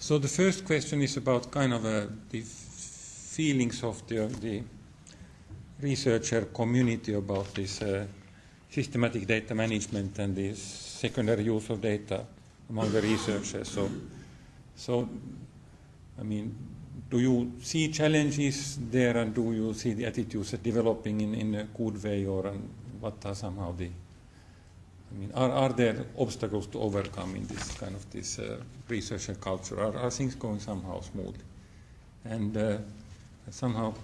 So the first question is about kind of uh, the feelings of the, the researcher community about this uh, systematic data management and the secondary use of data among the researchers. So, so I mean, do you see challenges there and do you see the attitudes developing in, in a good way or what are somehow the I mean, are, are there obstacles to overcome in this kind of this uh, research and culture? Are, are things going somehow smoothly? And uh, somehow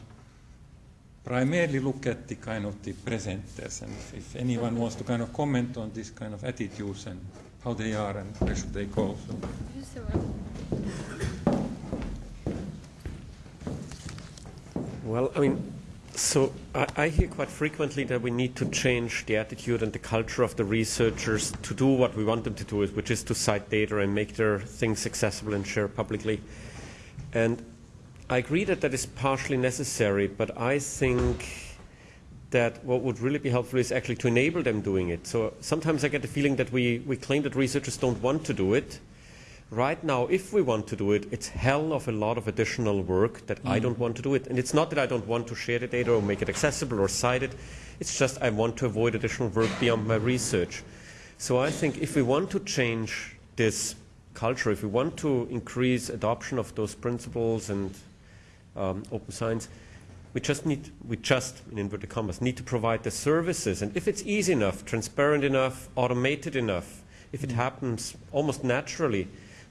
primarily look at the kind of the presenters and if, if, anyone wants to kind of comment on this kind of attitudes and how they are and where should they go. So. Well, I mean, so I, I, hear quite frequently that we need to change the attitude and the culture of the researchers to do what we want them to do, which is to cite data and make their things accessible and share publicly. And I agree that that is partially necessary, but I think that what would really be helpful is actually to enable them doing it. So sometimes I get the feeling that we, we claim that researchers don't want to do it, Right now, if we want to do it, it's hell of a lot of additional work that mm. I don't want to do it. And it's not that I don't want to share the data or make it accessible or cite it. It's just I want to avoid additional work beyond my research. So I think if we want to change this culture, if we want to increase adoption of those principles and um, open science, we just need, we just, in inverted commas, need to provide the services. And if it's easy enough, transparent enough, automated enough, if it mm. happens almost naturally,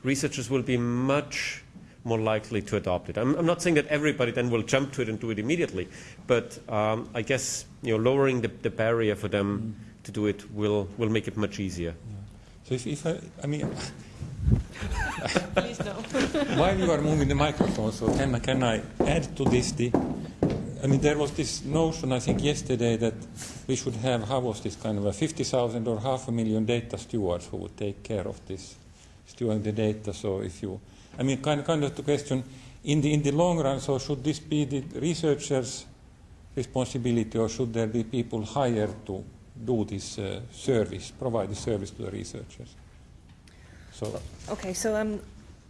researchers will be much more likely to adopt it. I'm, I'm, not saying that everybody then will jump to it and do it immediately, but um, I guess you know, lowering the, the barrier for them mm. to do it will, will make it much easier. Yeah. So if, if I, I mean, Please no. while you are moving the microphone, so can, can I add to this the, I mean, there was this notion, I think, yesterday that we should have, how was this kind of a 50,000 or half a million data stewards who would take care of this storing the data. So if you, I mean, kind of, kind of the question, in the, in the long run, so should this be the researchers' responsibility or should there be people hired to do this uh, service, provide the service to the researchers? So. Okay, so um,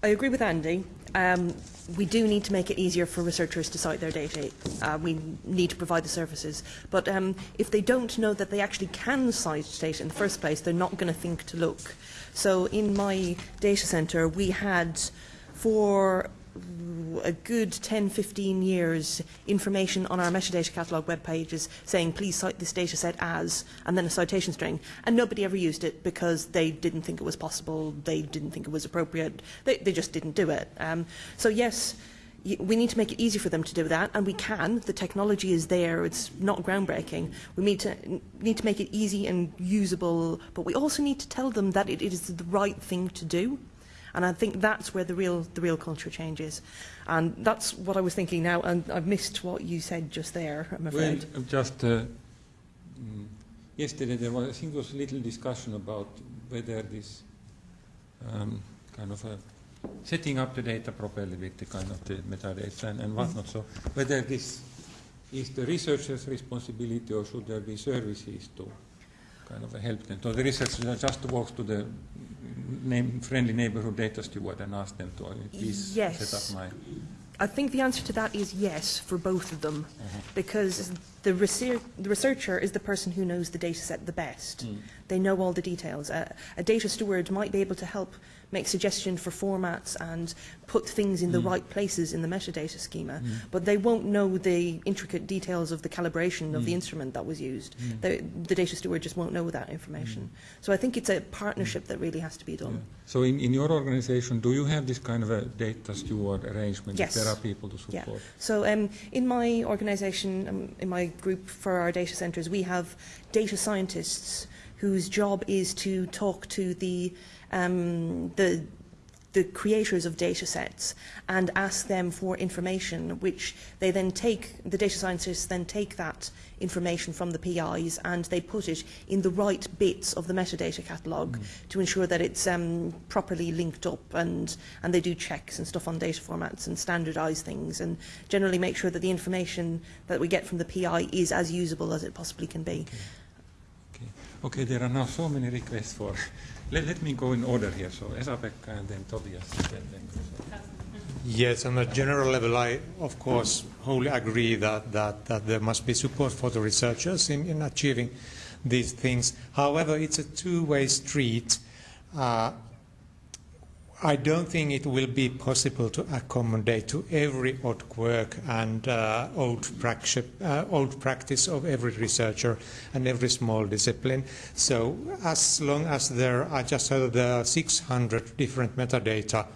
I agree with Andy. Um, we do need to make it easier for researchers to cite their data. Uh, we need to provide the services. But um, if they don't know that they actually can cite data in the first place, they're not going to think to look. So in my data center, we had for a good 10, 15 years information on our metadata catalog web pages saying please cite this data set as and then a citation string. And nobody ever used it because they didn't think it was possible they didn't think it was appropriate they, they just didn't do it. Um, so yes we need to make it easy for them to do that, and we can. The technology is there. It's not groundbreaking. We need to need to make it easy and usable, but we also need to tell them that it, it is the right thing to do. And I think that's where the real the real culture changes. And that's what I was thinking now, and I've missed what you said just there, I'm afraid. Well, just uh, mm, yesterday there was, I think, there was a little discussion about whether this um, kind of a setting up the data properly with the kind of the metadata and, and whatnot. So whether this is the researcher's responsibility or should there be services to kind of help them. So the researcher just walks to the name, friendly neighborhood data steward and ask them to uh, please yes. set up my... I think the answer to that is yes for both of them, uh -huh. because the, research, the, researcher is the person who knows the data set the best. Mm. They know all the details. Uh, a data steward might be able to help make suggestions for formats and put things in the mm. right places in the metadata schema, mm. but they won't know the intricate details of the calibration of the mm. instrument that was used. Mm. The, data steward just won't know that information. Mm. So I think it's a partnership that really has to be done. Yeah. So in, in your organization, do you have this kind of a data steward arrangement? Yes. There are people to support. Yeah. So um, in my organization, um, in my group for our data centers, we have data scientists whose job is to talk to the um, the the creators of data sets and ask them for information which they then take, the data scientists then take that information from the PIs and they put it in the right bits of the metadata catalogue mm. to ensure that it's um, properly linked up and, and they do checks and stuff on data formats and standardise things and generally make sure that the information that we get from the PI is as usable as it possibly can be. Okay, okay. okay there are now so many requests for let, let me go in order here. So Esa-Pekka and then Tobias. Then, then Yes, on a general level, I of course wholly agree that, that, that there must be support for the researchers in, in achieving these things. However, it's a two-way street. Uh, I don't think it will be possible to accommodate to every odd quirk and uh, old, uh, old practice of every researcher and every small discipline. So as long as there, I just there are 600 different metadata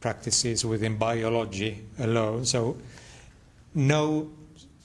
practices within biology alone. So no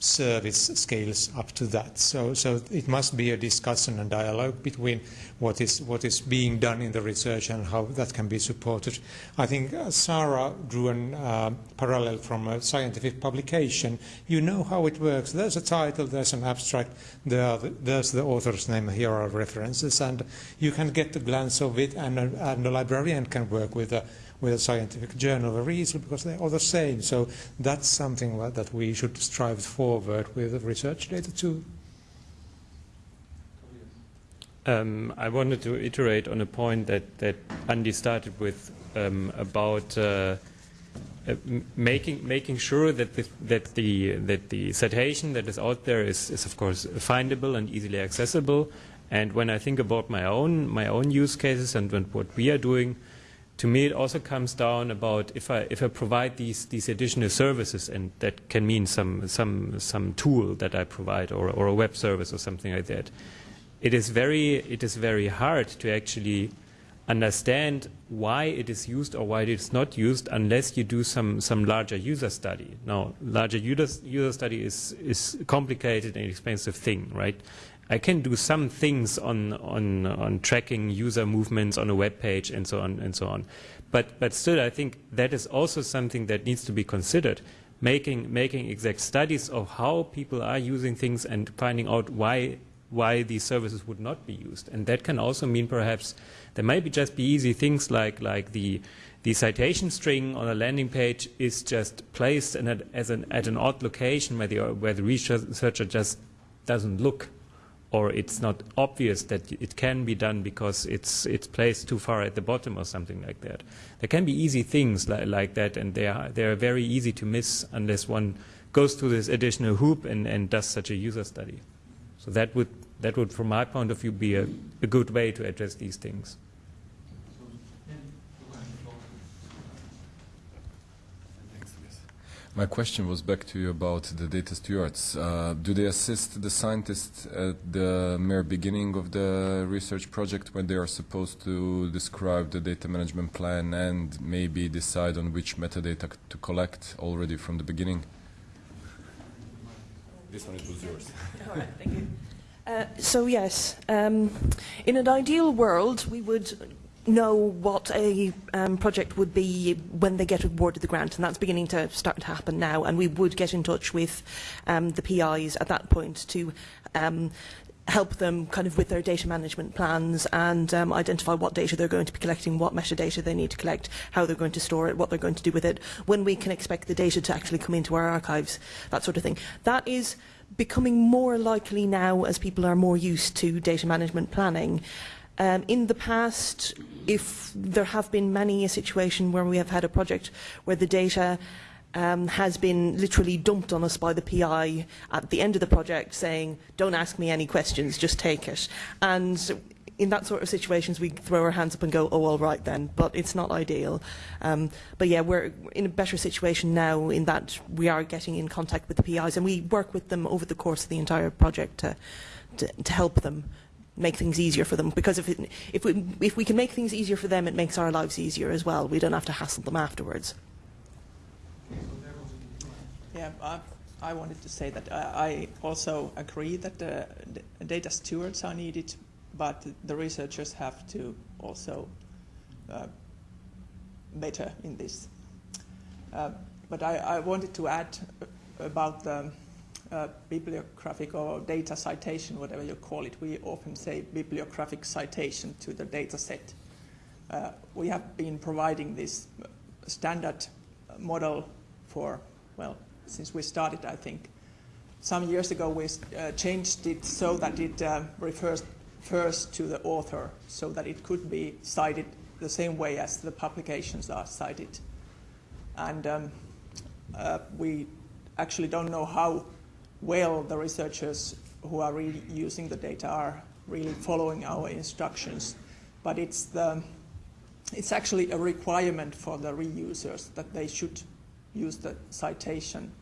service scales up to that. So, so it must be a discussion and dialogue between what is, what is being done in the research and how that can be supported. I think uh, Sarah drew a uh, parallel from a scientific publication. You know how it works. There's a title, there's an abstract, there the, there's the author's name, here are references, and you can get a glance of it, and a, and a librarian can work with a with a scientific journal of a easily because they're all the same. So that's something that we should strive forward with research data too. Um, I wanted to iterate on a point that, that Andy started with um, about uh, uh, making making sure that the, that the that the citation that is out there is, is of course findable and easily accessible. And when I think about my own my own use cases and what we are doing, to me, it also comes down about if I if I provide these these additional services, and that can mean some some some tool that I provide, or or a web service or something like that. It is very it is very hard to actually understand why it is used or why it is not used unless you do some some larger user study. Now, larger user user study is is complicated and expensive thing, right? I can do some things on, on, on tracking user movements on a web page and so on and so on. But, but still, I think that is also something that needs to be considered. Making, making exact studies of how people are using things and finding out why, why these services would not be used. And that can also mean perhaps there might be just be easy things like, like the, the citation string on a landing page is just placed a, as an, at an odd location where the, where the researcher just doesn't look or it's not obvious that it can be done because it's it's placed too far at the bottom or something like that. There can be easy things li like that, and they are they are very easy to miss unless one goes through this additional hoop and, and does such a user study. So that would that would, from my point of view, be a, a good way to address these things. My question was back to you about the data stewards. Uh, do they assist the scientists at the mere beginning of the research project when they are supposed to describe the data management plan and maybe decide on which metadata to collect already from the beginning? This one was yours. All right, thank you. Uh, so yes, um, in an ideal world, we would know what a um, project would be when they get awarded the grant, and that's beginning to start to happen now. And we would get in touch with um, the PIs at that point to um, help them kind of with their data management plans and um, identify what data they're going to be collecting, what metadata they need to collect, how they're going to store it, what they're going to do with it, when we can expect the data to actually come into our archives, that sort of thing. That is becoming more likely now as people are more used to data management planning. Um, in the past, if there have been many a situation where we have had a project where the data um, has been literally dumped on us by the PI at the end of the project saying, don't ask me any questions, just take it. And in that sort of situations, we throw our hands up and go, oh, all right then, but it's not ideal. Um, but yeah, we're in a better situation now in that we are getting in contact with the PIs and we work with them over the course of the entire project to, to, to help them make things easier for them because if, it, if, we, if we can make things easier for them, it makes our lives easier as well. We don't have to hassle them afterwards. Yeah, I, I wanted to say that I, I also agree that the, the data stewards are needed, but the researchers have to also uh, better in this. Uh, but I, I wanted to add about the uh, bibliographic or data citation, whatever you call it. We often say bibliographic citation to the data set. Uh, we have been providing this standard model for, well, since we started, I think. Some years ago, we uh, changed it so that it uh, refers first to the author, so that it could be cited the same way as the publications are cited. and um, uh, we actually don't know how well the researchers who are really using the data are really following our instructions. But it's, the, it's actually a requirement for the reusers that they should use the citation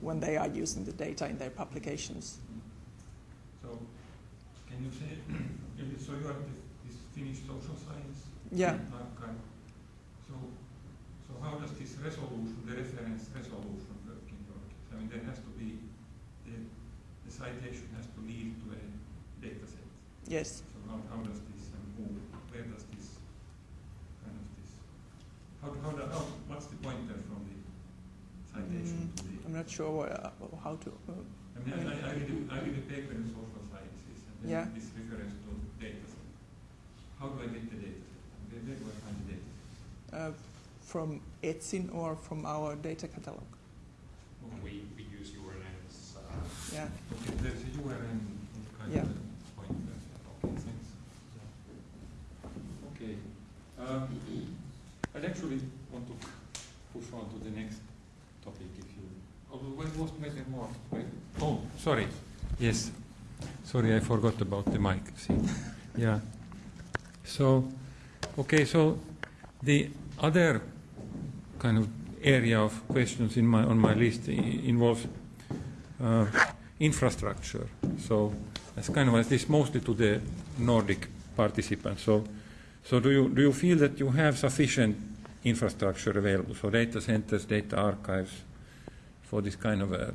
when they are using the data in their publications. So, can you say, so you are this Finnish social science Yeah. archive. So, so how does this resolution, the reference resolution work in your case? I mean, there has to be, the, the citation has to lead to a data set. Yes. So how, how does this, and who, where does this, kind of this, how, how, do- how what's the pointer from the citation to the? I'm not sure what, uh, how to. Uh, I mean, I, I, read a, I read a paper in social sciences, and then Yeah. this reference to data set. How do I get the data set? Where, where do I find the data set? uh, from Etsin or from our data catalog. We, we use URLs. Uh, Yeah. Okay, there's a URL kind Yeah. of a pointer. Okay, thanks. Okay. Um, I'd actually want to push on to the next topic if you. Oh, wait, was more. Wait. Oh, sorry. Yes. Sorry, I forgot about the mic. See. Yeah. So, okay, so the other kind of area of questions in my on my list i- involves uh, infrastructure. So that's kind of this mostly to the Nordic participants. So, so do you do you feel that you have sufficient infrastructure available? So data centers, data archives, for this kind of a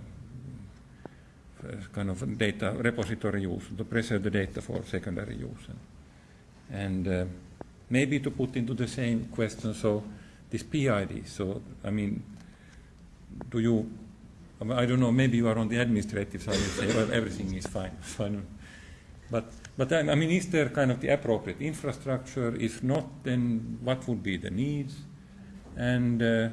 kind of data repository use to preserve the data for secondary use, and uh, maybe to put into the same question. So this PID. So I mean, do you I don't know, maybe you are on the administrative side say, well, everything is fine. So but, but I I mean, is there kind of the appropriate infrastructure? If not, then what would be the needs? And uh,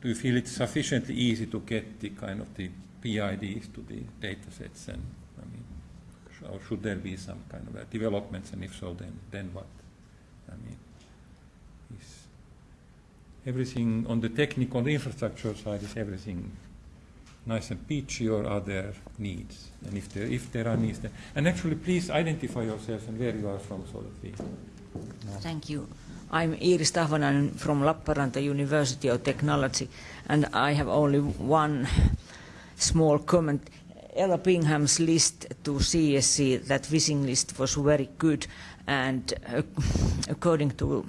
do you feel it's sufficiently easy to get the kind of the PIDs to the data sets? And I mean, sh- or should there be some kind of developments? And if so, then, then what? I mean, is everything on the technical, the infrastructure side, is everything nice and peachy, or are there needs? And if there, if there are needs, then, and actually, please identify yourself and where you are from, so that we. know. Thank you. I'm Iiris Tahvanainen from Lappeenranta University of Technology, and I have only one small comment. Ella Bingham's list to CSC, that visiting list was very good, and uh, according to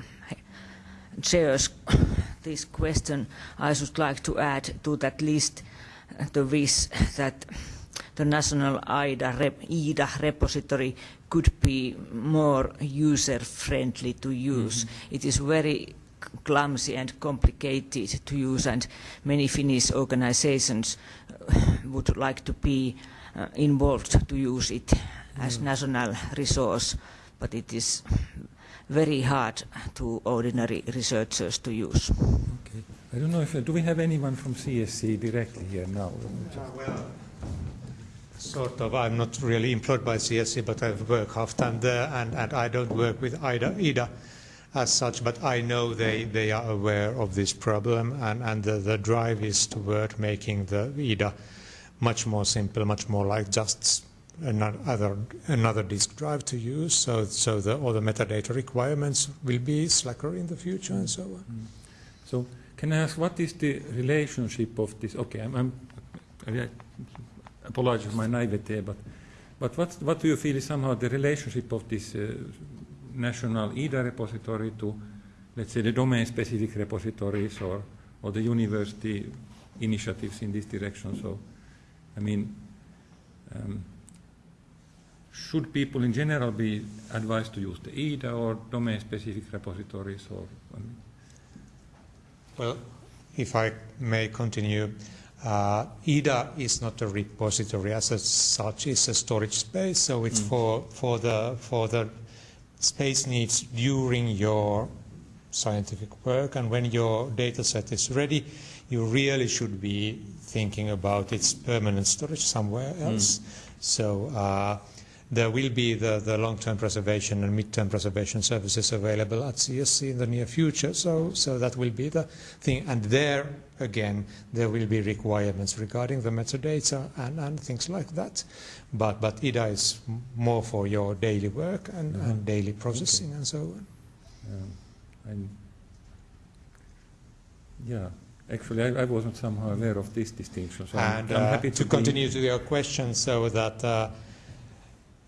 Chair's this question, I should like to add to that list the wish that the national IDA, rep, IDA repository could be more user-friendly to use. It is very clumsy and complicated to use, and many Finnish organizations uh, would like to be uh, involved to use it as national resource, but it is very hard to ordinary researchers to use. Okay. I don't know if do we have anyone from CSC directly here now? Uh, well, sort of. I'm not really employed by CSC, but I work half time there, and, and I don't work with IDA, IDA as such, but I know they, they are aware of this problem, and, and the, the drive is toward making the IDA much more simple, much more like just another, another disk drive to use, so, so the, all the metadata requirements will be slacker in the future and so on. So, can I ask what is the relationship of this? Okay, I'm, I'm I apologize for my naivete, but but what what do you feel is somehow the relationship of this uh, national IDA repository to, let's say, the domain-specific repositories or or the university initiatives in this direction? So, I mean. Um, should people in general be advised to use the IDA or domain-specific repositories, or Well, if I may continue, uh, IDA is not a repository as such; it's a storage space. So it's for for the for the space needs during your scientific work, and when your data set is ready, you really should be thinking about its permanent storage somewhere else. So. Uh, there will be the, the long-term preservation and mid-term preservation services available at CSC in the near future. So, so that will be the thing. And there, again, there will be requirements regarding the metadata and, and things like that. But, but IDA is more for your daily work and, Mhm. and daily processing and so on. Um, I'm, yeah, actually, I, I wasn't somehow aware of this distinction. So I'm, And I'm uh, happy to continue to your question, so that uh,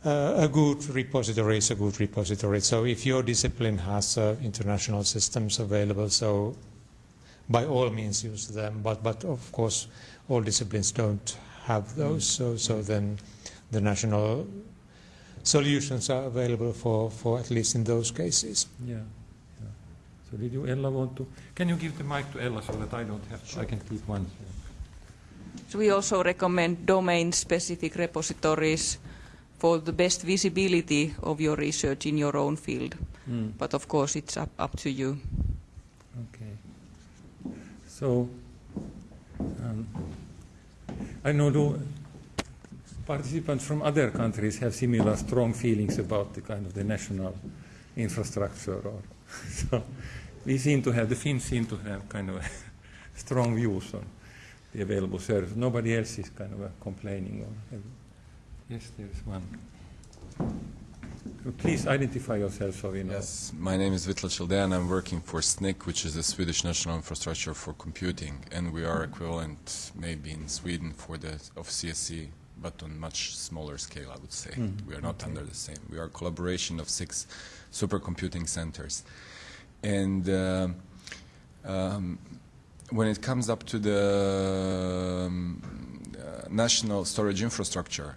uh, a good repository is a good repository. So if your discipline has uh, international systems available, so by all means use them. But but of course, all disciplines don't have those. So so then the national solutions are available for, for at least in those cases. Yeah, yeah. So did you, Ella, want to? Can you give the mic to Ella so that I don't have? I can keep one. So we also recommend domain-specific repositories for the best visibility of your research in your own field. Mm. But of course, it's up, up to you. Okay. So, um, I know the participants from other countries have similar strong feelings about the kind of the national infrastructure. Or so we seem to have, the Finns seem to have kind of strong views on the available service. Nobody else is kind of uh, complaining. Or yes, there is one. Please identify yourself so we know. Yes, my name is Vitla Childe and I'm working for SNIC, which is the Swedish National Infrastructure for Computing, and we are equivalent maybe in Sweden for the of CSC, but on much smaller scale, I would say. Mhm, We are not okay. under the same. We are a collaboration of six supercomputing centers, and. Uh, um, when it comes up to the um, uh, national storage infrastructure,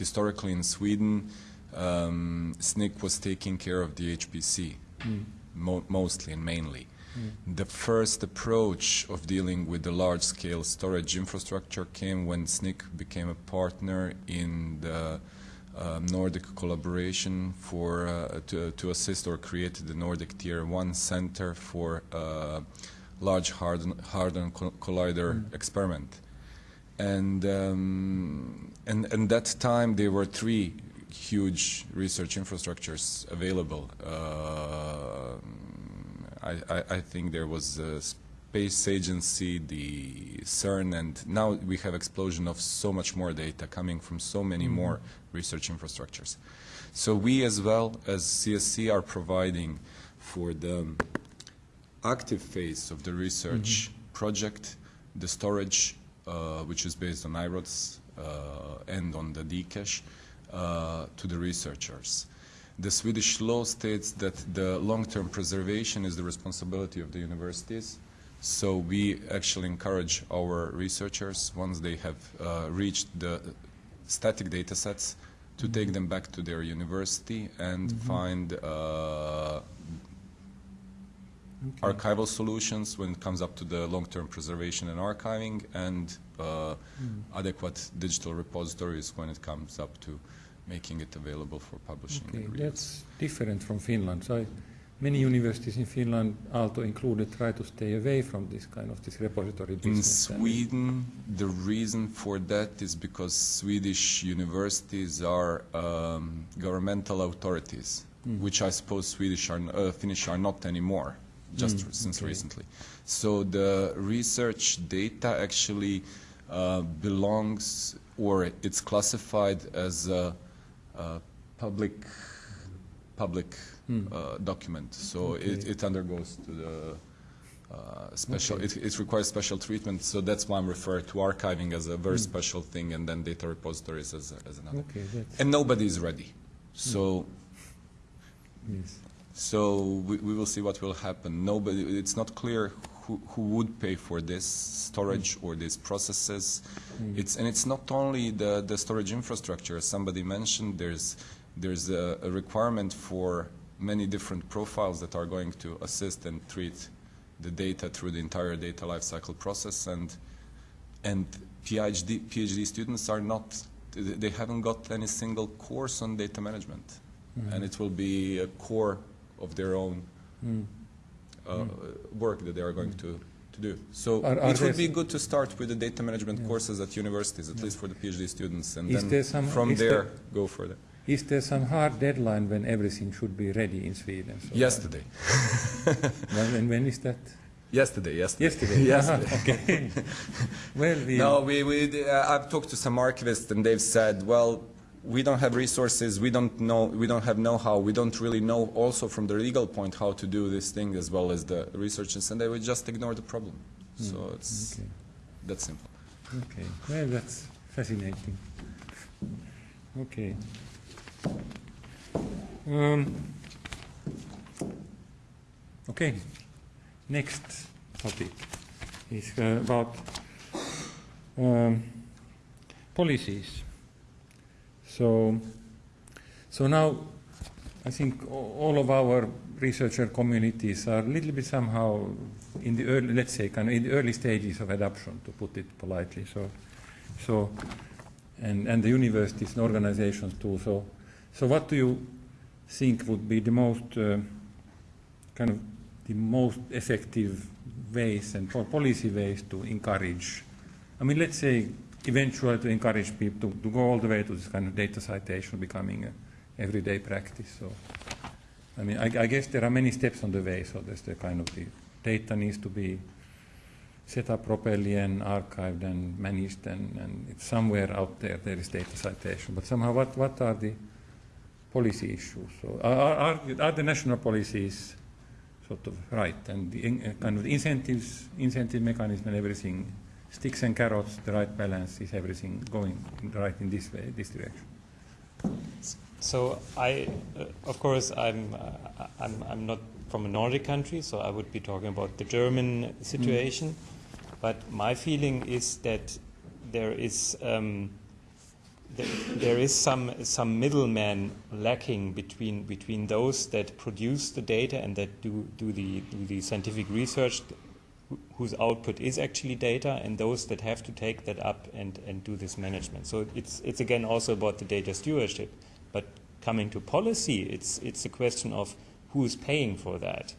historically in Sweden, um, SNIC was taking care of the HPC, Mm. mo- mostly and mainly. Mm. The first approach of dealing with the large-scale storage infrastructure came when SNIC became a partner in the uh, Nordic collaboration for uh, to, to assist or create the Nordic Tier 1 Center for uh, Large Hadron, Hadron Collider Mm. experiment. And, um, and, and that time there were three huge research infrastructures available. Uh, I, I, I think there was a space agency, the CERN, and now we have explosion of so much more data coming from so many Mhm. more research infrastructures. So we as well as CSC are providing for the active phase of the research project, the storage, uh, which is based on IRODS uh, and on the Dcache, uh, to the researchers. The Swedish law states that the long-term preservation is the responsibility of the universities. So we actually encourage our researchers, once they have uh, reached the static data sets, to take them back to their university and Mhm. find uh, Okay. archival solutions when it comes up to the long-term preservation and archiving and uh, Mm. adequate digital repositories when it comes up to making it available for publishing Okay, that's different from Finland. So I, many universities in Finland, Aalto included, try to stay away from this kind of this repository In business. And- Sweden, the reason for that is because Swedish universities are um, governmental authorities, Mm. which I suppose Swedish are, uh, Finnish are not anymore, just Mm, since okay. recently. So the research data actually uh, belongs, or it's classified as a, a public public Mm. uh, document. So it, Okay. it undergoes to the uh, special. Okay. It, it requires special treatment. So that's why I'm referring to archiving as a very Mm. special thing, and then data repositories as, as another. Okay, And nobody is ready. So yes. So we, we will see what will happen. Nobody. It's not clear who, who would pay for this storage or these processes. Mm. It's and it's not only the, the storage infrastructure. As somebody mentioned, there's there's a, a requirement for many different profiles that are going to assist and treat the data through the entire data lifecycle process and and PhD PhD students are not they haven't got any single course on data management Mhm. and it will be a core of their own Mm. uh, work that they are going to, to do. So Are- are it would be good to start with the data management Yeah. courses at universities, at least for the PhD students, and Is then there some- from there there- go further. is there some hard deadline when everything should be ready in Sweden? So Yesterday. When, and when is that? Yesterday, yesterday. Yesterday. yesterday. Okay. well, we, No, we, we, uh, I've talked to some archivists and they've said, well, we don't have resources, we don't know, we don't have know-how, we don't really know also from the legal point how to do this thing as well as the researchers, and they would just ignore the problem. So it's okay. that simple. Okay, well, that's fascinating. Okay. Um, okay, next topic is uh, about um, policies. So, so now I think all of our researcher communities are a little bit somehow in the early, let's say, kind of in the early stages of adoption, to put it politely. So, so, and and the universities and organizations too. So, so what do you think would be the most uh, kind of the most effective ways and po- policy ways to encourage? I mean, let's say eventually to encourage people to, to go all the way to this kind of data citation becoming a everyday practice. So, I mean, I, I guess there are many steps on the way. So there's the kind of the data needs to be set up properly and archived and managed, and, and it's somewhere out there there is data citation. But somehow, what, what are the policy issues? So are, are, are, are the national policies sort of right, and the uh, kind of the incentives, incentive mechanism, and everything, sticks and carrots, the right balance is everything going right in this way, this direction. So I, uh, of course, I'm, uh, I'm, I'm not from a Nordic country, so I would be talking about the German situation. But my feeling is that there is, um, th- there is some, some middleman lacking between, between those that produce the data and that do, do, the, do the scientific research whose output is actually data and those that have to take that up and, and do this management. So it's, it's again also about the data stewardship. But coming to policy, it's, it's a question of who is paying for that.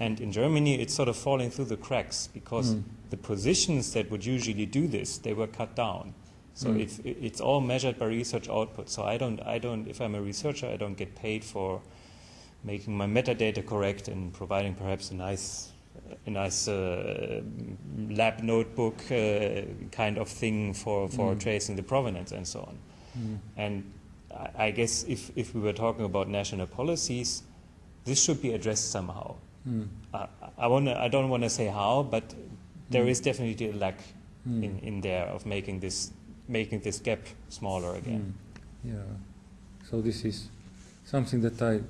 And in Germany, it's sort of falling through the cracks because the positions that would usually do this, they were cut down. So Mm. if it's all measured by research output. So I don't, I don't, if I'm a researcher, I don't get paid for making my metadata correct and providing perhaps a nice, a nice uh, lab notebook uh, kind of thing for, for Mm. tracing the provenance and so on. Mm. And I, I guess if, if we were talking about national policies, this should be addressed somehow. Mm. I, I, wanna, I don't want to say how, but there Mm. is definitely a lack Mm. in, in there of making this, making this gap smaller again. Mm. Yeah. So this is something that I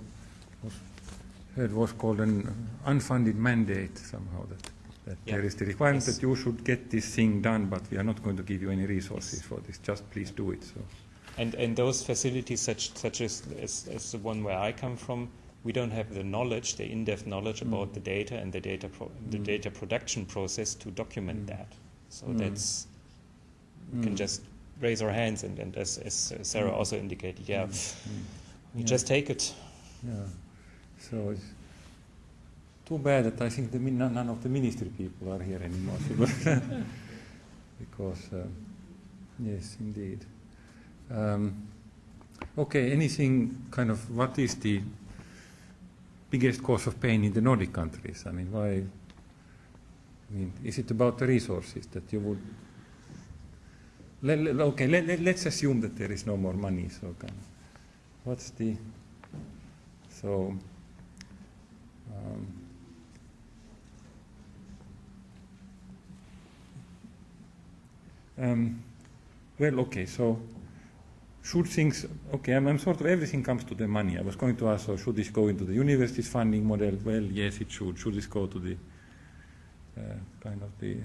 heard was called an unfunded mandate somehow that, that Yeah. there is the requirement Yes. that you should get this thing done, but we are not going to give you any resources for this. Just please do it. So. And, and those facilities, such, such as, as, as the one where I come from, we don't have the knowledge, the in-depth knowledge Mm. about the data and the data, pro- the Mm. data production process to document Mm. that. So Mm. that's we can Mm. just raise our hands and, and as, as Sarah Mm. also indicated, yeah, we Yeah. just take it. Yeah. So it's too bad that I think the, none of the ministry people are here anymore. because, uh, yes, indeed. Um, okay, anything kind of, what is the biggest cause of pain in the Nordic countries? I mean, why? I mean, is it about the resources that you would? Let, let- okay, let, let, let's assume that there is no more money. So, kind of, what's the? So. Um, um, well, okay, so should things, okay, I'm, I'm sort of, everything comes to the money. I was going to ask, so should this go into the university's funding model? Well, yes, it should. Should this go to the uh, kind of the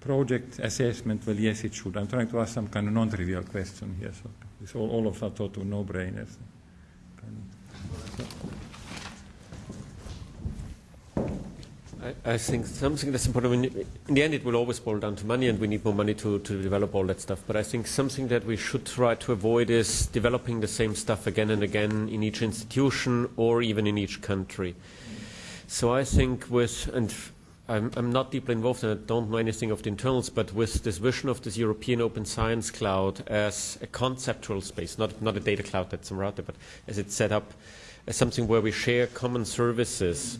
project assessment? Well, yes, it should. I'm trying to ask some kind of non-trivial question here, so it's all, all of that sort of no-brainers. Kind of- I, I think something that's important. In the end, it will always boil down to money, and we need more money to, to develop all that stuff. But I think something that we should try to avoid is developing the same stuff again and again in each institution or even in each country. So I think with, and I'm, I'm not deeply involved and I don't know anything of the internals, but with this vision of this European Open Science Cloud as a conceptual space, not, not a data cloud that's out there, but as it's set up as something where we share common services,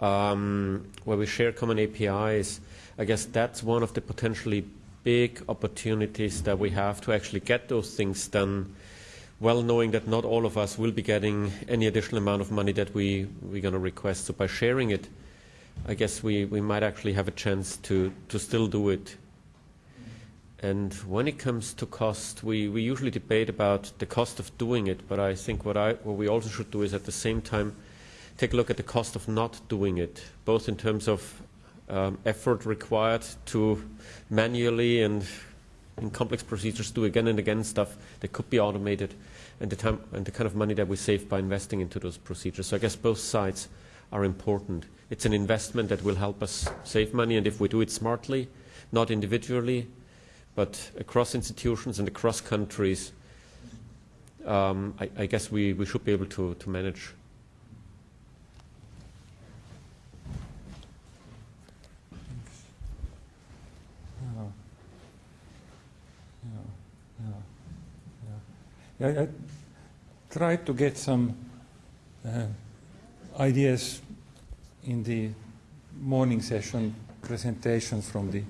um, where we share common APIs, I guess that's one of the potentially big opportunities that we have to actually get those things done, well knowing that not all of us will be getting any additional amount of money that we, we're going to request. So by sharing it, I guess we, we might actually have a chance to, to still do it. And when it comes to cost, we, we usually debate about the cost of doing it, but I think what, I, what we also should do is at the same time take a look at the cost of not doing it, both in terms of um, effort required to manually and in complex procedures do again and again stuff that could be automated, and the time and the kind of money that we save by investing into those procedures. So I guess both sides are important. It's an investment that will help us save money, and if we do it smartly, not individually, but across institutions and across countries, um, I, I, guess we, we should be able to, to manage. I, I tried to get some uh, ideas in the morning session presentations from the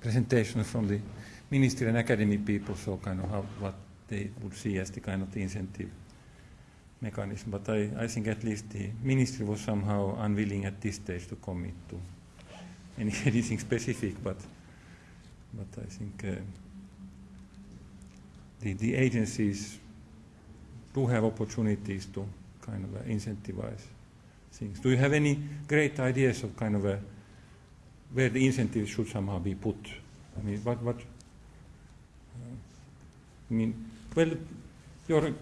presentations from the ministry and academy people, so kind of how, what they would see as the kind of the incentive mechanism. But I, I think at least the ministry was somehow unwilling at this stage to commit to any, anything specific, but, but I think uh, the, the agencies do have opportunities to kind of uh, incentivize things. Do you have any great ideas of kind of a, where the incentives should somehow be put? I mean, what, what, uh, I mean, well, your,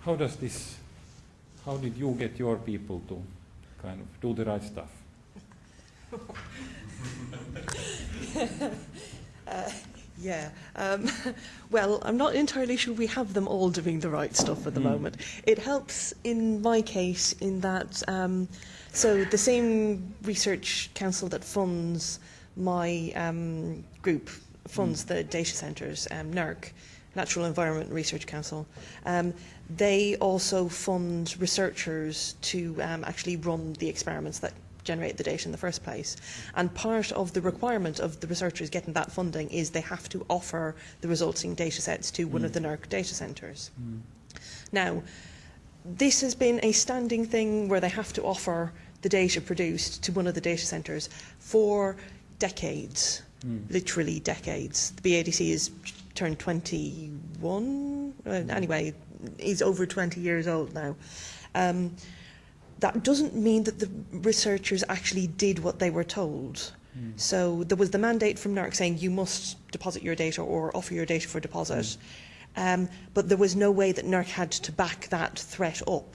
how does this, how did you get your people to kind of do the right stuff? uh, yeah. Um, well, I'm not entirely sure we have them all doing the right stuff at the mm. moment. It helps in my case in that, um, so the same research council that funds my um, group funds mm. the data centres, um, NERC, Natural Environment Research Council. Um, they also fund researchers to um, actually run the experiments that generate the data in the first place. And part of the requirement of the researchers getting that funding is they have to offer the resulting data sets to one mm. of the NERC data centres. Mm. Now, this has been a standing thing where they have to offer the data produced to one of the data centres for decades, mm. literally decades. The BADC has turned 21, uh, anyway, he's over 20 years old now. Um, that doesn't mean that the researchers actually did what they were told. Mm. So there was the mandate from NARC saying you must deposit your data or offer your data for deposit, mm. um, but there was no way that NARC had to back that threat up.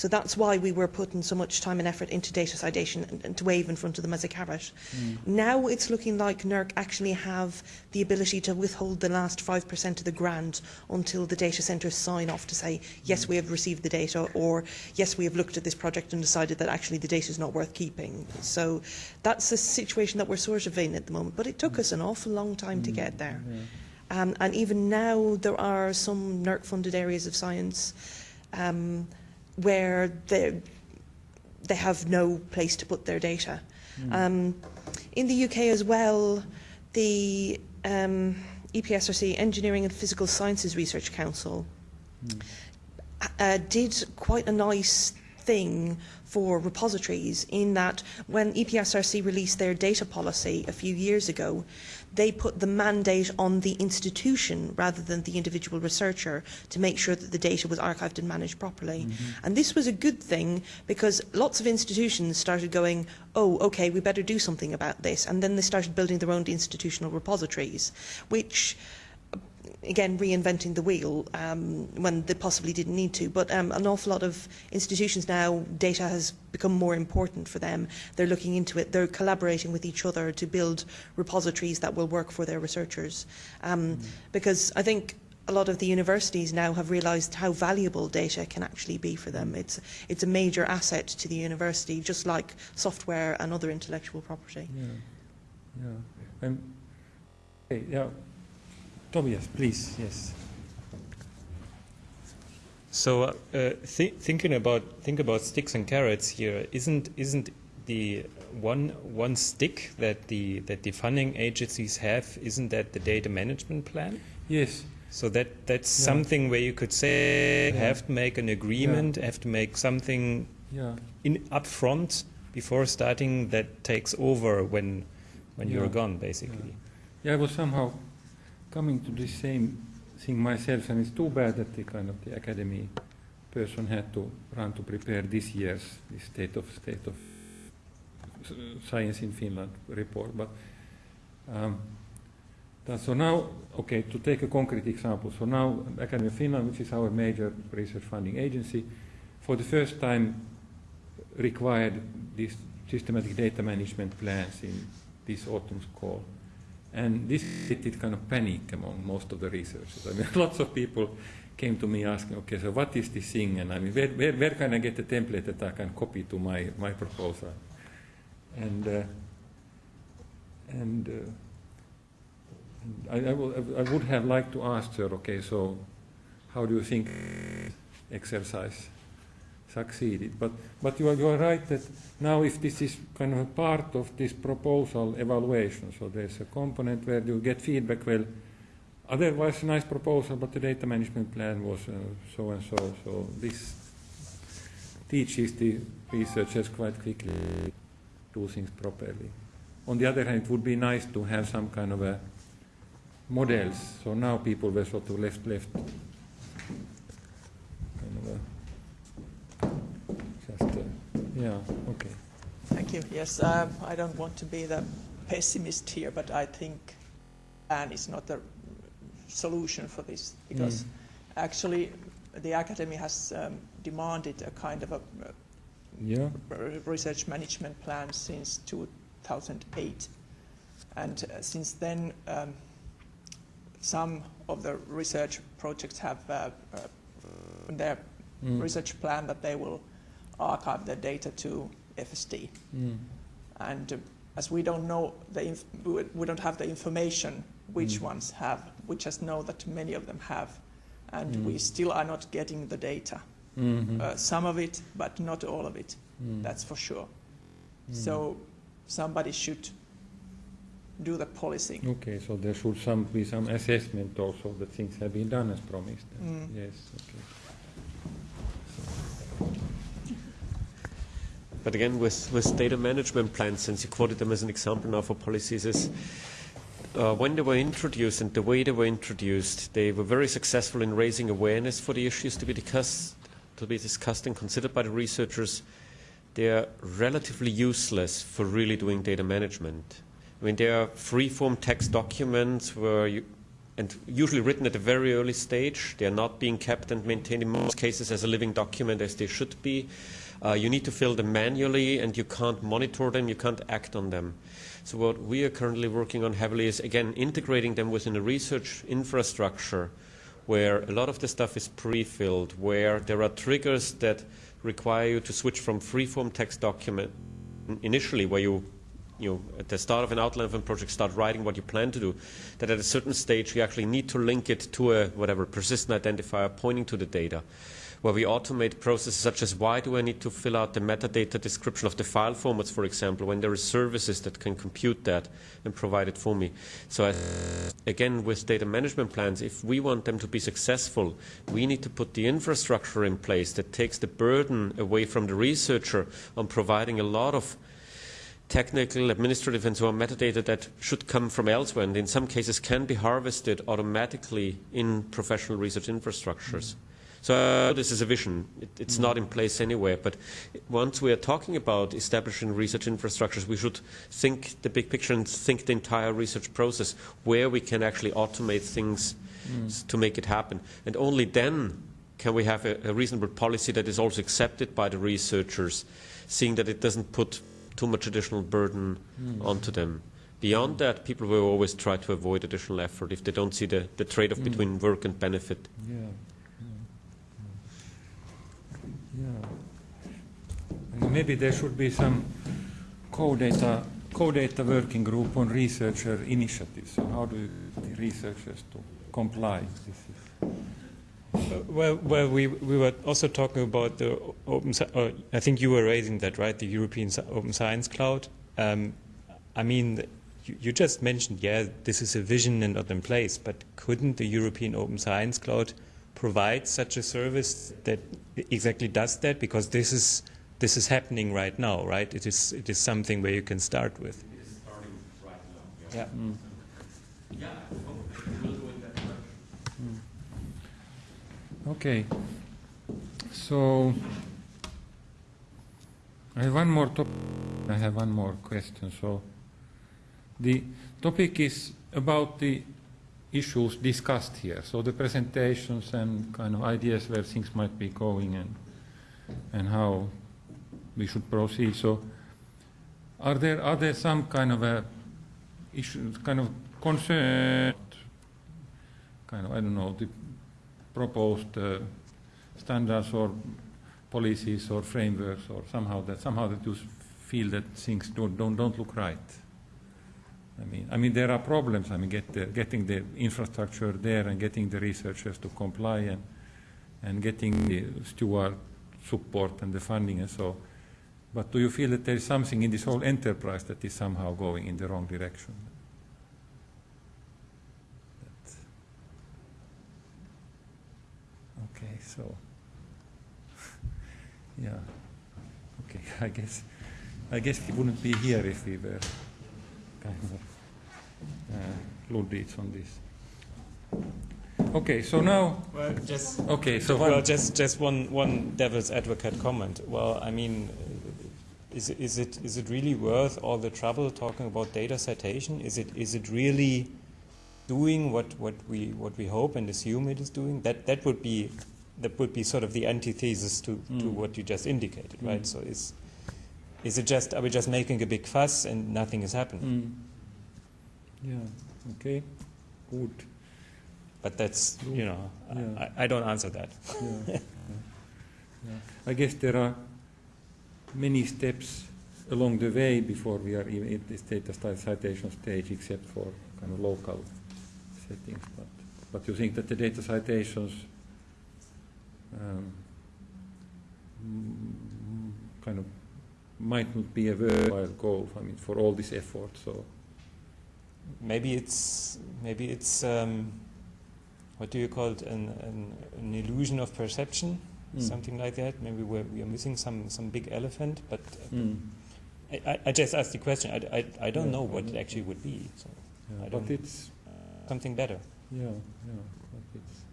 So that's why we were putting so much time and effort into data citation and, and to wave in front of them as a carrot. Mm. Now it's looking like NERC actually have the ability to withhold the last 5% of the grant until the data centres sign off to say, yes, we have received the data, or yes, we have looked at this project and decided that actually the data is not worth keeping. So that's the situation that we're sort of in at the moment. But it took us an awful long time mm. to get there. Yeah. Um, and even now, there are some NERC-funded areas of science um, where they, they have no place to put their data. Mm. Um, in the UK as well, the um, EPSRC, Engineering and Physical Sciences Research Council, mm. uh, did quite a nice thing for repositories in that when EPSRC released their data policy a few years ago, they put the mandate on the institution rather than the individual researcher to make sure that the data was archived and managed properly. Mm-hmm. And this was a good thing because lots of institutions started going, oh, okay, we better do something about this. And then they started building their own institutional repositories, which again reinventing the wheel um, when they possibly didn't need to. But um, an awful lot of institutions now, data has become more important for them. They're looking into it. They're collaborating with each other to build repositories that will work for their researchers. Um, mm. Because I think a lot of the universities now have realised how valuable data can actually be for them. It's, it's a major asset to the university, just like software and other intellectual property. Yeah, yeah. Um, yeah. Tobias, please, yes. So, uh, th thinking about think about sticks and carrots here. Isn't isn't the one one stick that the that the funding agencies have? Isn't that the data management plan? Yes. So that that's Yeah. something where you could say Yeah. have to make an agreement, have to make something Yeah. in upfront before starting that takes over when when Yeah. you're gone, basically. Yeah, I was somehow coming to the same thing myself, and it's too bad that the kind of the academy person had to run to prepare this year's the state of state of science in Finland report. But um, so now, okay, to take a concrete example, so now Academy of Finland, which is our major research funding agency, for the first time required these systematic data management plans in this autumn's call. And this created kind of panic among most of the researchers. I mean, lots of people came to me asking, okay, so what is this thing? And I mean, where, where, where can I get a template that I can copy to my, my proposal? And, uh, and, uh, and I, I, will, I would have liked to ask her, okay, so how do you think exercise succeeded? But, but you, are, you are right that now if this is kind of a part of this proposal evaluation, so there's a component where you get feedback, well, otherwise a nice proposal, but the data management plan was uh, so and so, so this teaches the researchers quite quickly to do things properly. On the other hand, it would be nice to have some kind of a models. So now people were sort of left left kind of a just uh, yeah okay. Thank you. Yes, um, I don't want to be the pessimist here, but I think plan is not the solution for this because Mm. actually the academy has um, demanded a kind of a uh, Yeah. research management plan since 2008. And uh, since then, um, some of the research projects have uh, uh, their Mm. research plan that they will archive their data to FSD. Mm. And uh, as we don't know the inf- we don't have the information which Mm. ones have, we just know that many of them have, and Mm. we still are not getting the data. Mhm. Uh, some of it, but not all of it. Mm. That's for sure. Mm. So somebody should do the policing. Okay, so there should some be some assessment also that things have been done as promised. Mm. Yes. Okay. But again, with, with data management plans, since you quoted them as an example now for policies, is uh, when they were introduced and the way they were introduced, they were very successful in raising awareness for the issues to be discussed, to be discussed and considered by the researchers. They are relatively useless for really doing data management. I mean, they are free-form text documents where you, and usually written at a very early stage. They are not being kept and maintained in most cases as a living document as they should be. Uh, you need to fill them manually, and you can't monitor them, you can't act on them. So what we are currently working on heavily is, again, integrating them within a research infrastructure where a lot of the stuff is pre-filled, where there are triggers that require you to switch from free-form text document initially, where you you know, at the start of an outline of a project, start writing what you plan to do, that at a certain stage you actually need to link it to a whatever persistent identifier pointing to the data, where we automate processes such as why do I need to fill out the metadata description of the file formats, for example, when there are services that can compute that and provide it for me. So I, again, with data management plans, if we want them to be successful, we need to put the infrastructure in place that takes the burden away from the researcher on providing a lot of technical, administrative, and so on metadata that should come from elsewhere, and in some cases can be harvested automatically in professional research infrastructures. So uh, this is a vision. It, it's not in place anywhere. But once we are talking about establishing research infrastructures, we should think the big picture and think the entire research process, where we can actually automate things s- to make it happen. And only then can we have a, a reasonable policy that is also accepted by the researchers, seeing that it doesn't put too much additional burden onto them. Beyond that, people will always try to avoid additional effort if they don't see the, the trade-off Mm. between work and benefit. Yeah. yeah. And maybe there should be some CODATA CODATA working group on researcher initiatives. So how do the researchers to comply? Uh, Well, well, we we were also talking about the open. Uh, I think you were raising that, right? The European Open Science Cloud. Um, I mean, you, you just mentioned, yeah, this is a vision and not in place. But couldn't the European Open Science Cloud provide such a service that exactly does that? Because this is this is happening right now, right? It is it is something where you can start with. It is starting right now. Yeah. Mm. Yeah, we'll do it that way. Okay. So I have one more topic. I have one more question. So the topic is about the issues discussed here. So the presentations and kind of ideas where things might be going and and how we should proceed. So are there are there some kind of a issue, kind of concern, kind of I don't know the proposed uh, standards or policies or frameworks or somehow that somehow that you feel that things don't don't, don't look right. I mean, I mean there are problems. I mean, get the, getting the infrastructure there and getting the researchers to comply and and getting the steward support and the funding and so. But do you feel that there is something in this whole enterprise that is somehow going in the wrong direction? That- Okay, so yeah, okay. I guess I guess we wouldn't be here if we were kind of uh, Luddites on this. Okay, so now Well, just okay, so well, one, just just one one devil's advocate comment. Well, I mean, is is it is it really worth all the trouble talking about data citation? Is it is it really doing what, what we what we hope and assume it is doing? That that would be that would be sort of the antithesis to, to Mm. what you just indicated, Mm. right? So is is it just are we just making a big fuss and nothing is happening? Mm. Yeah. Okay. Good. But that's you know Yeah. I, I don't answer that. Yeah. Yeah. I guess there are many steps along the way before we are even at this data citation stage, except for kind of local settings. But but you think that the data citations um, mm, kind of might not be a worthwhile goal. I mean, for all this effort. So maybe it's maybe it's um, what do you call it an, an, an illusion of perception Mm. something like that maybe we're, we are missing some some big elephant but uh, mm. I, I- I just asked the question I, I, I don't Yeah, know what it actually would be so yeah, I don't- it's uh, something better Yeah, yeah, but it's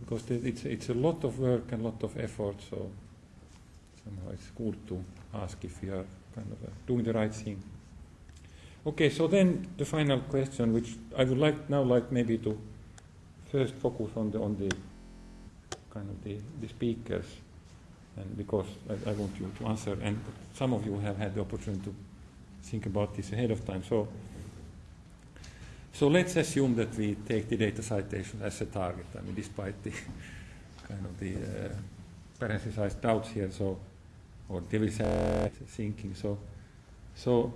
because it's it's a lot of work and a lot of effort. So somehow it's good to ask if we are kind of uh, doing the right thing. Okay, so then the final question, which I would like now, like maybe to first focus on the on the kind of the, the speakers, and because I, I want you to answer, and some of you have had the opportunity to think about this ahead of time. So. So let's assume that we take the data citation as a target. I mean, despite the kind of the uh, parenthesized doubts here, so or devil's thinking. So, so,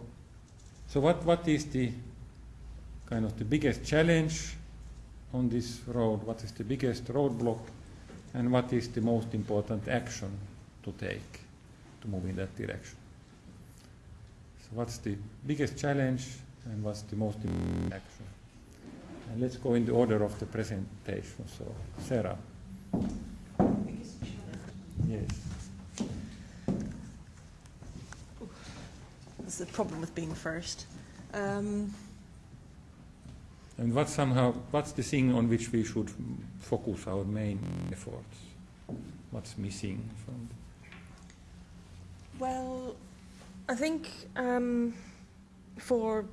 so what what is the kind of the biggest challenge on this road? What is the biggest roadblock, and what is the most important action to take to move in that direction? So, what's the biggest challenge, and what's the most important action? And let's go in the order of the presentation. So, Sarah. Yes. That's the problem with being first. Um, And what's somehow what's the thing on which we should focus our main efforts? What's missing from? well, I think um, for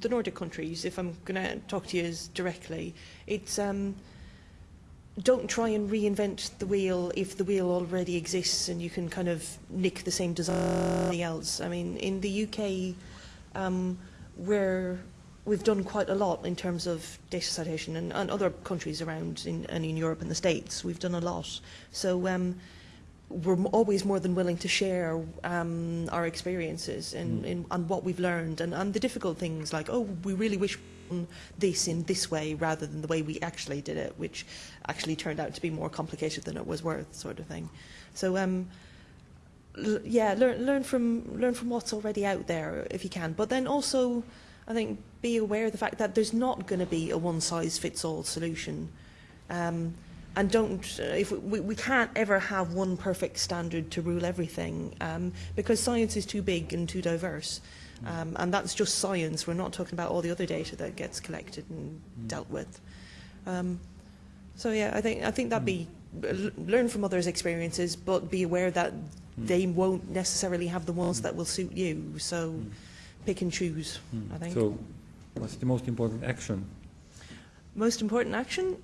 the Nordic countries, if I'm going to talk to you directly, it's um, don't try and reinvent the wheel if the wheel already exists and you can kind of nick the same design as else. I mean, in the UK, um, where we've done quite a lot in terms of data citation and, and other countries around in, and in Europe and the States. We've done a lot. So um, we're always more than willing to share um, our experiences in, in, and what we've learned and, and the difficult things like, oh, we really wish this in this way rather than the way we actually did it, which actually turned out to be more complicated than it was worth, sort of thing. So, um, l- yeah, learn, learn, from, learn from what's already out there if you can. But then also, I think, be aware of the fact that there's not going to be a one-size-fits-all solution. Um, and don't uh, if we, we can't ever have one perfect standard to rule everything um, because science is too big and too diverse. Um, and that's just science. We're not talking about all the other data that gets collected and dealt with. Um, so yeah I think I think that be learn from others experiences but be aware that they won't necessarily have the ones that will suit you. So pick and choose I think. So, what's the most important action? most important action?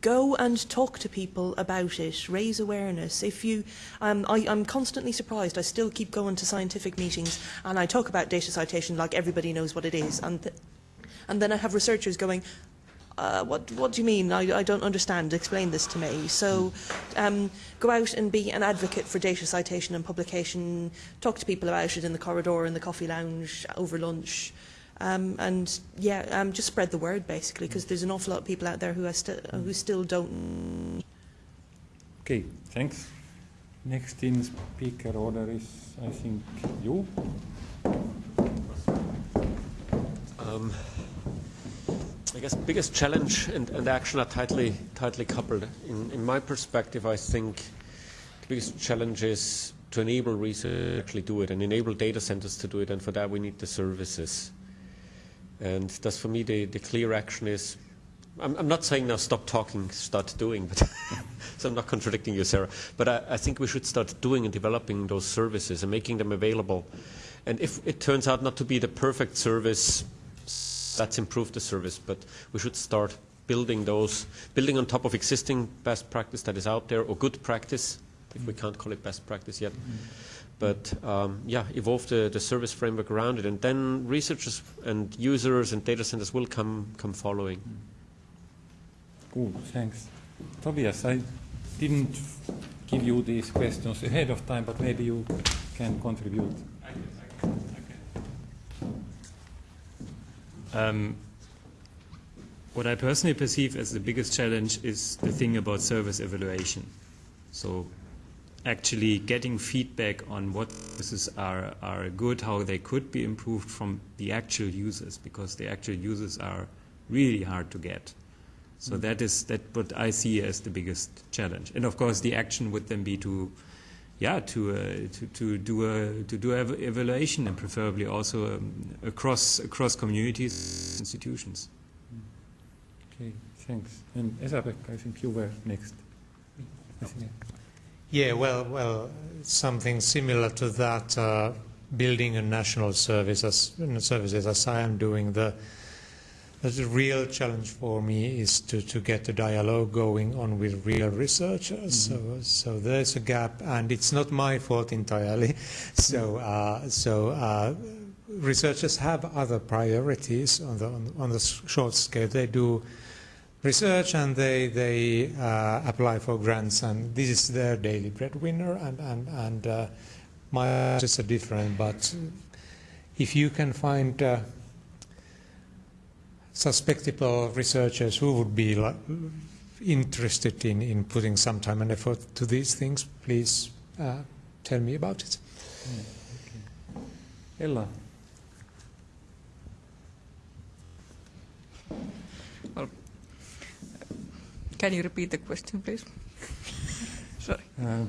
Go and talk to people about it. Raise awareness. If you um, I, i'm constantly surprised. I still keep going to scientific meetings and i talk about data citation like everybody knows what it is. And, th- and then i have researchers going uh, what, what do you mean? I, I don't understand. Explain this to me. So um, go out and be an advocate for data citation and publication. Talk to people about it in the corridor, in the coffee lounge, over lunch. Um, and yeah, um, just spread the word basically, because there's an awful lot of people out there who, are sti- who still don't. Okay, thanks. Next in speaker order is, I think, you. Um, I guess biggest challenge and, and action are tightly tightly coupled. In, in my perspective, I think the biggest challenge is to enable research to actually do it and enable data centers to do it, and for that we need the services. And thus, for me, the, the clear action is. I'm, I'm not saying now stop talking, start doing, but so I'm not contradicting you, Sarah. But I, I think we should start doing and developing those services and making them available. And if it turns out not to be the perfect service, that's improved the service, but we should start building those, building on top of existing best practice that is out there, or good practice, if we can't call it best practice yet. But um, yeah, evolve the, the service framework around it, and then researchers and users and data centers will come, come following. Cool, thanks. Tobias, I didn't give you these questions ahead of time, but maybe you can contribute. Um, what I personally perceive as the biggest challenge is the thing about service evaluation. So, actually getting feedback on what services are, are good, how they could be improved from the actual users, because the actual users are really hard to get. So that is that what I see as the biggest challenge. And of course, the action would then be to, yeah, to uh, to, to do a to do ev- evaluation and preferably also um, across across communities, institutions. Okay, thanks. And Esabek, I think you were next. Yeah, well, well, something similar to that, uh, building a national service as, services as I am doing. The, the real challenge for me is to, to get the dialogue going on with real researchers. So, so there's a gap, and it's not my fault entirely. So, uh, so uh, researchers have other priorities on the on, on the short scale. They do research and they they uh, apply for grants, and this is their daily breadwinner. And and and uh, my is are different, but if you can find uh, suspectable researchers who would be interested in, in putting some time and effort to these things, please uh, tell me about it. Ella, Can you repeat the question, please? Sorry. uh,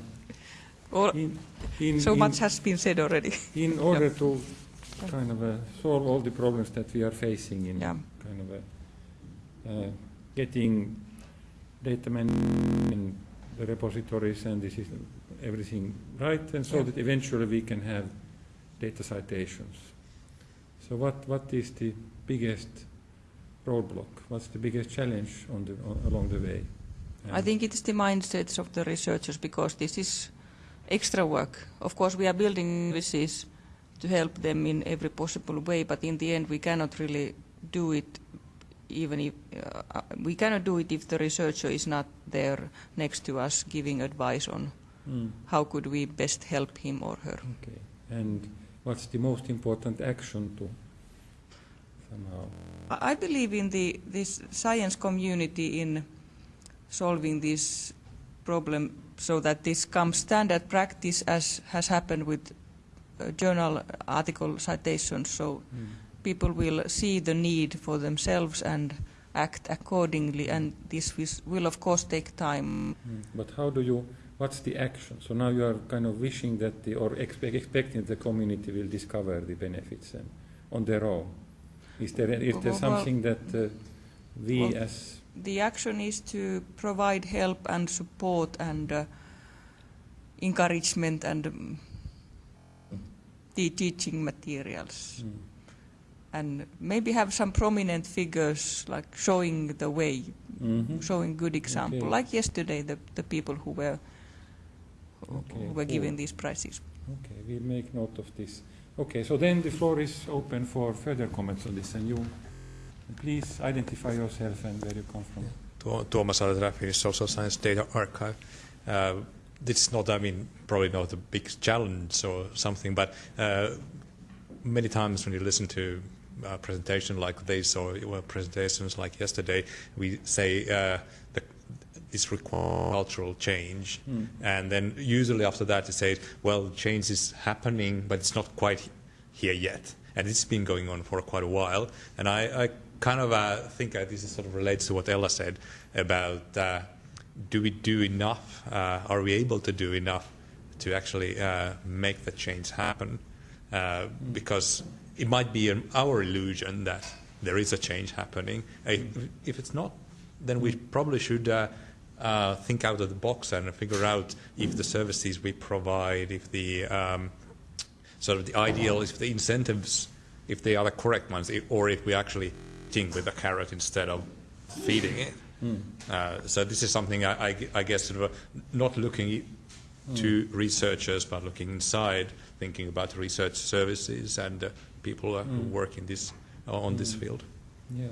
Or, in, in, so in, much has been said already. in order to kind of uh, solve all the problems that we are facing in Yeah. Kind of uh, uh, getting data in the repositories and this is everything right, and so Yeah. that eventually we can have data citations. So what, what is the biggest roadblock? What's the biggest challenge on the, on, along the way? I think it is the mindsets of the researchers because this is extra work. Of course, we are building services to help them in every possible way, but in the end we cannot really do it even if uh, we cannot do it if the researcher is not there next to us giving advice on Mm. how could we best help him or her. Okay. And what's the most important action to somehow? I I believe in the this science community in solving this problem so that this comes standard practice as has happened with uh, journal article citations. So Mm. People will see the need for themselves and act accordingly, and this will of course take time. Mm. But how do you? What's the action? So now you are kind of wishing that the or expect, expecting the community will discover the benefits and on their own. Is there is there Well, something that uh, we well, as The action is to provide help and support and uh, encouragement and um, the teaching materials. Mm. And maybe have some prominent figures like showing the way, Mhm. showing good example. Okay. Like yesterday, the, the people who were who Okay, were given cool. these prizes. Okay, we'll make note of this. Okay, so then the floor is open for further comments on this, and you, please identify yourself and where you come from. Tuo- Tuomas Alaterä, Finnish Social Science Data Archive. Uh, this is not, I mean, probably not a big challenge or something, but uh, many times when you listen to a presentation like this or presentations like yesterday, we say uh, the, this requires cultural change, Mm. and then usually after that it says, well, change is happening, but it's not quite here yet, and it's been going on for quite a while. And I, I kind of uh, think uh, this is sort of relates to what Ella said about uh, do we do enough? Uh, are we able to do enough to actually uh, make the change happen? Uh, because it might be an, our illusion that there is a change happening. Uh, if it's not, then we probably should uh, uh, think out of the box and figure out if the services we provide, if the um, sort of the ideal, if the incentives, if they are the correct ones, or if we actually think with a carrot instead of feeding it. Mm. Uh, so this is something I, I, I guess sort of uh, not looking to researchers, but looking inside, thinking about research services and uh, people uh, who Mm. work in this uh, on this Mm. field. Yeah.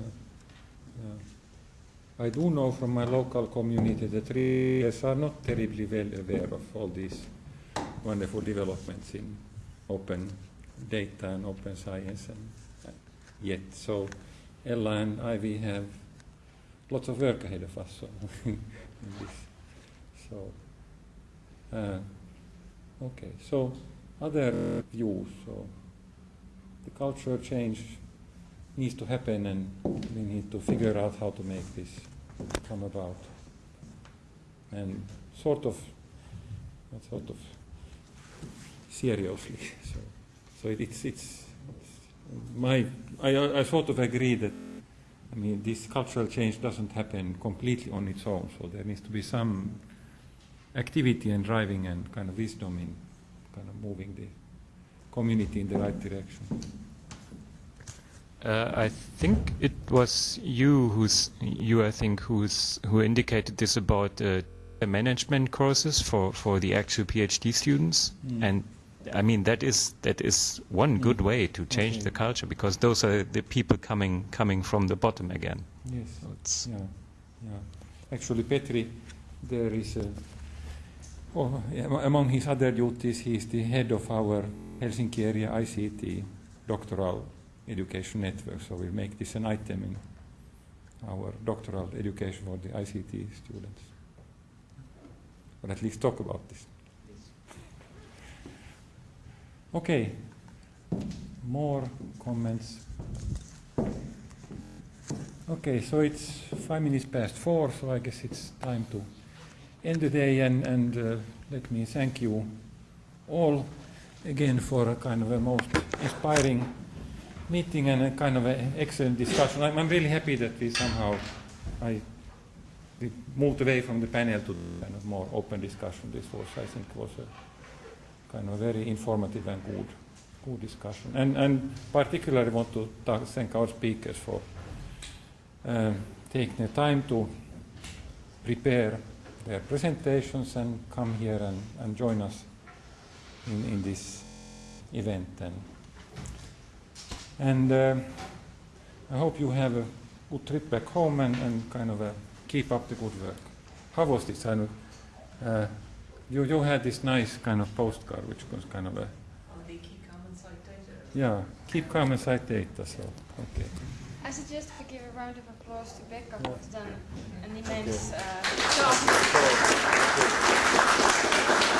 yeah. I do know from my local community that readers are not terribly well aware of all these wonderful developments in open data and open science and uh, yet. So Ella and I, we have lots of work ahead of us so in this. So, uh, okay. So other views. So the cultural change needs to happen and we need to figure out how to make this come about. And sort of, sort of, seriously. So, so it, it's, it's, my, I, I sort of agree that, I mean, this cultural change doesn't happen completely on its own, so there needs to be some activity and driving and kind of wisdom in kind of moving the community in the right direction. Uh, I think it was you who's you I think who's who indicated this about uh, the management courses for, for the actual PhD students Mm. and I mean that is that is one good Mm. way to change Okay. the culture because those are the people coming coming from the bottom again. Yes. So it's Yeah, yeah. Actually, Petri, there is a, oh, among his other duties, he is the head of our Helsinki area ICT doctoral education network. So we'll make this an item in our doctoral education for the ICT students, or at least talk about this. Okay. More comments. Okay, so it's five minutes past four, so I guess it's time to end the day and, and uh, let me thank you all again for a kind of a most inspiring meeting and a kind of an excellent discussion. I'm, I'm really happy that we somehow I we moved away from the panel to kind of more open discussion. This was, I think, was a kind of very informative and good, good discussion. And, and particularly want to thank our speakers for um, taking the time to prepare their presentations and come here and, and join us in, in this event. And And um I hope you have a good trip back home and, and kind of uh, keep up the good work. How was this? I know, uh, you, you had this nice kind of postcard, which was kind of a keep calm and cite data. yeah, keep calm and cite data. So okay. I suggest we give a round of applause to Becca, Yeah. who's done an immense uh, job.